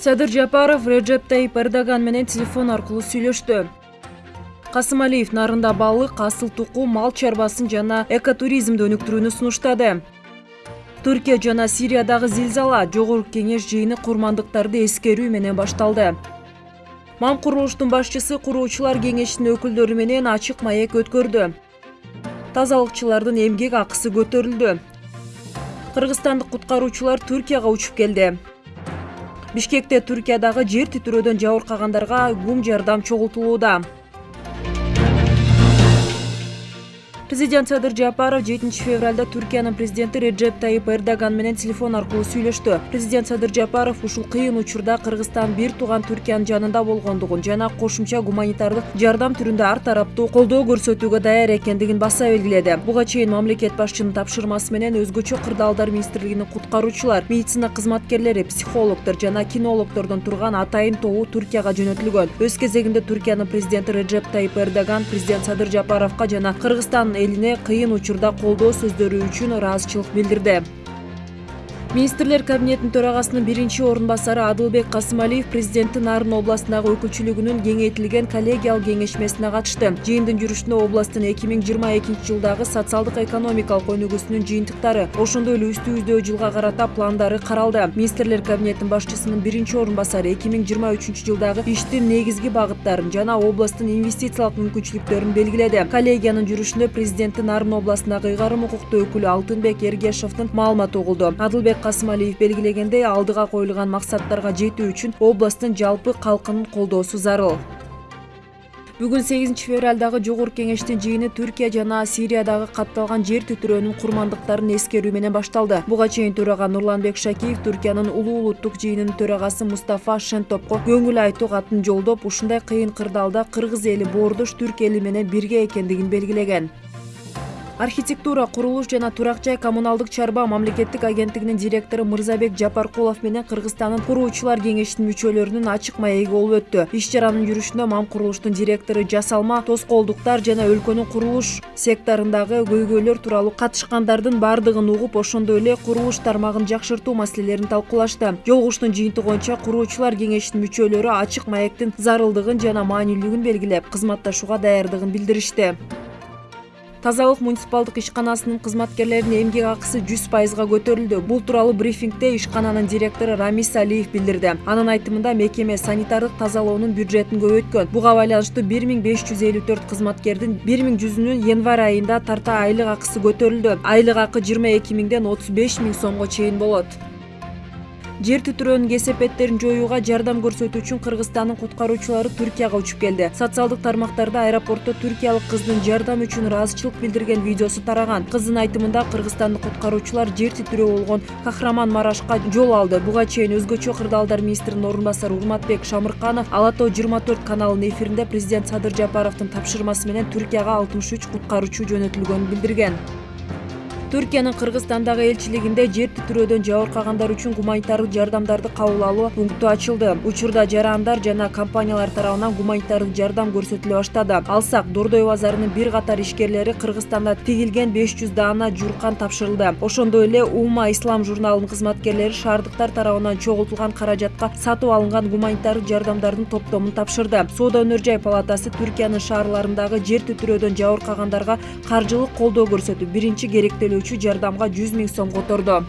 садыр жапаров реджеп тайип эрдоган менен телефон аркылуу сүйлөштү. Касымалиев нарында балык асыл тукум мал чарбасын жана экотуризмди өнүктүрүүнү сунуштады. Түркия жана сириядагы зилзала жогорку кеңеш жыйыны курмандыктарды эскерүү менен башталды. Мам курулуштун башчысы куруучулар кеңешинин өкүлдөрү менен ачык маек өткөрдү. Тазалыкчылардын эмгек акысы көтөрүлдү. Кыргызстандык куткаруучулар түркияга учуп келди бишкекте түркиядагы жер титирөөдөн жабыркагандарга гум жардам чогултулууда президент садыр жапаров жетинчи февралда түркиянын президенти реджеп тайип эрдоган менен телефон аркылуу сүйлөштү. Президент садыр жапаров ушул кыйын учурда кыргызстан бир тууган түркиянын жанында болгондугун жана кошумча гуманитардык жардам түрүндө ар тараптуу колдоо көрсөтүүгө даяр экендигин баса белгиледи. Буга чейин мамлекет башчынын тапшырмасы менен өзгөчө кырдаалдар министрлигинин куткаруучулар медицина кызматкерлери психологдор жана кинологдордон турган атайын тобу түркияга жөнөтүлгөн. Өз кезегинде түркиянын президенти реджеп тайип эрдоган президент садыр жапаровго жана кыргызстан элине кыйын учурда колдоо сөздөрү үчүн ыраазычылык билдирди министрлер кабинетинин төрагасынын биринчи орун басары адылбек касымалиев президенттин нарын областындагы өкүлчүлүгүнүн кеңейтилген коллегиялык кеңешмесине катышты жыйындын жүрүшүндө областтын эки миң жыйырма экинчи жылдагы социалдык экономикалык өнүгүүсүнүн жыйынтыктары ошондой эле үстүбүздөгү жылга карата пландары каралды. Министрлер кабинетинин башчысынын биринчи орун басары эки миң жыйырма үчүнчү жылдагы иштин негизги багыттарын жана областтын инвестициялык мүмкүнчүлүктөрүн белгиледи. Коллегиянын жүрүшүндө президенттин нарын областындагы ыйгарым укуктуу өкүлү алтынбек эргешовдун маалыматы угулду. Адылбек касымалиев белгилегендей алдыга коюлган максаттарга жетүү үчүн областтын жалпы калкынын колдоосу зарыл Бүгін 8 февралдағы Жоғыр кеңештің жиыны Түркия жана Сириядағы қатталған жер түтірөінің құрмандықтарын менен башталды. Бұға чейін төраға Нұрланбек Шакиев Түркияның ұлы ұлттық жиынының төрағасы Мустафа шентопко көңіл айту атын жолдоп, ушундай қиын қырдалда қырғыз елі бордыш түрк эли менен бирге экендигин белгилеген. Архитектура курулуш жана турак жай коммуналдык чарба мамлекеттик агенттигинин директору мырзабек жапаркулов менен кыргызстандын куруучулар кеңешинин мүчөлөрүнүн ачык маеги болуп өттү. Иш чаранын жүрүшүндө мам курулуштун директору жасалма тоскоолдуктар жана өлкөнүн курулуш секторундагы көйгөйлөр тууралуу катышкандардын баардыгын угуп ошондой эле курулуш тармагын жакшыртуу маселелерин талкуулашты. Жолугуштун жыйынтыгы боюнча куруучулар кеңешинин мүчөлөрү ачык маектин зарылдыгын жана маанилүүлүгүн белгилеп кызматташууга даярдыгын билдиришти тазалык муниципалдык ишканасынын кызматкерлеринин эмгек акысы жүз пайызга көтөрүлдү бул тууралуу брифингде ишкананын директору рамис алиев билдирди анын айтымында мекеме санитардык тазалоонун бюджетин көбөйткөн буга байланыштуу бир миң беш жүз элүү төрт январь айында тарта айлык акысы көтөрүлдү айлык акы жыйырма эки миңден отуз беш миң сомго жер титирөөнүн кесепеттерин жоюуга жардам көрсөтүү үчүн кыргызстандын куткаруучулары түркияга учуп келди. Социалдык тармактарда аэропортто түркиялык кыздын жардам үчүн ыраазычылык билдирген видеосу тараган. Кыздын айтымында кыргызстандык куткаруучулар жер титирөө болгон кахраман марашка жол алды. Буга чейин өзгөчө кырдаалдар министринин орун басары урматбек шамырканов ала тоо жыйырма төрт каналынын эфиринде президент садыр жапаровдун тапшырмасы менен түркияга алтымыш үч куткаруучу жөнөтүлгөнүн билдирген түркиянын кыргызстандагы элчилигинде жер титирөөдөн жабыркагандар үчүн гуманитардык жардамдарды кабыл алуу пункту ачылды. Учурда жарандар жана компаниялар тарабынан гуманитардык жардам көрсөтүлө баштады. Алсак дордой базарынын бир катар ишкерлери кыргызстанда тигилген беш жүз даана жууркан тапшырылды. Ошондой эле ума ислам журналынын кызматкерлери шаардыктар тарабынан чогултулган каражатка сатып алынган гуманитардык жардамдардын топтомун тапшырды. Соода өнөр жай палатасы түркиянын шаарларындагы жер титирөөдөн жабыркагандарга каржылык колдоо көрсөтүп биринчи керектелүү жардамга жүз миң сом которду